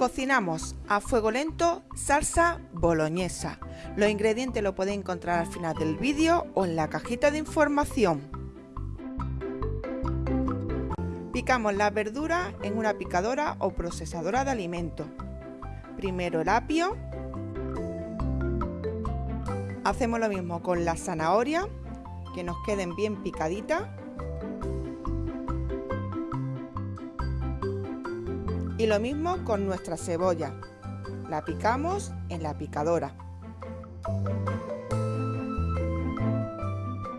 Cocinamos a fuego lento salsa boloñesa. Los ingredientes los podéis encontrar al final del vídeo o en la cajita de información. Picamos las verduras en una picadora o procesadora de alimentos. Primero el apio. Hacemos lo mismo con la zanahoria, que nos queden bien picaditas. Y lo mismo con nuestra cebolla. La picamos en la picadora.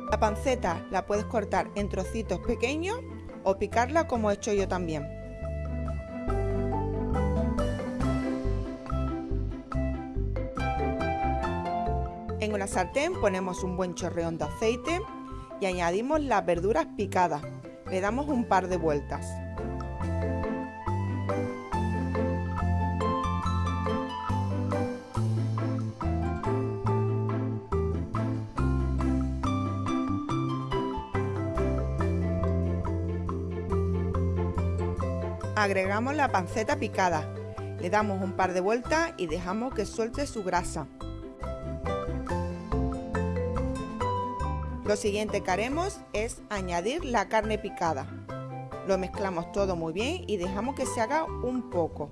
La panceta la puedes cortar en trocitos pequeños o picarla como he hecho yo también. En una sartén ponemos un buen chorreón de aceite y añadimos las verduras picadas. Le damos un par de vueltas. Agregamos la panceta picada, le damos un par de vueltas y dejamos que suelte su grasa. Lo siguiente que haremos es añadir la carne picada. Lo mezclamos todo muy bien y dejamos que se haga un poco.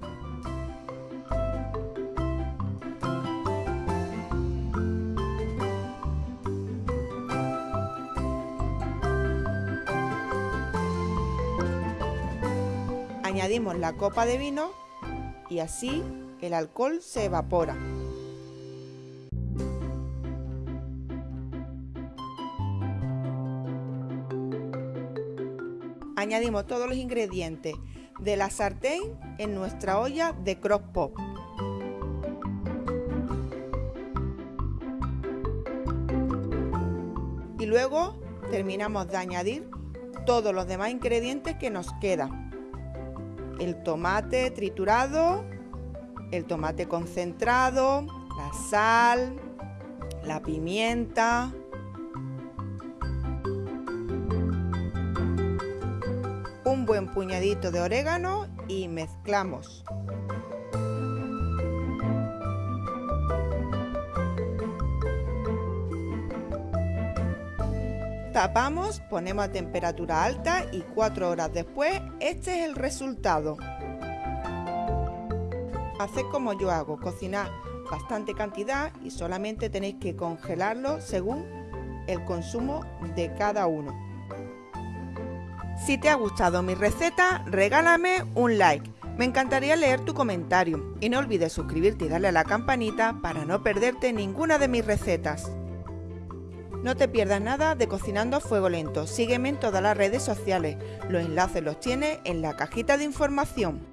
Añadimos la copa de vino y así el alcohol se evapora. Añadimos todos los ingredientes de la sartén en nuestra olla de cross pop. Y luego terminamos de añadir todos los demás ingredientes que nos quedan el tomate triturado, el tomate concentrado, la sal, la pimienta, un buen puñadito de orégano y mezclamos. Tapamos, ponemos a temperatura alta y cuatro horas después este es el resultado. Haced como yo hago, cocinar bastante cantidad y solamente tenéis que congelarlo según el consumo de cada uno. Si te ha gustado mi receta, regálame un like. Me encantaría leer tu comentario y no olvides suscribirte y darle a la campanita para no perderte ninguna de mis recetas. No te pierdas nada de Cocinando a Fuego Lento. Sígueme en todas las redes sociales. Los enlaces los tienes en la cajita de información.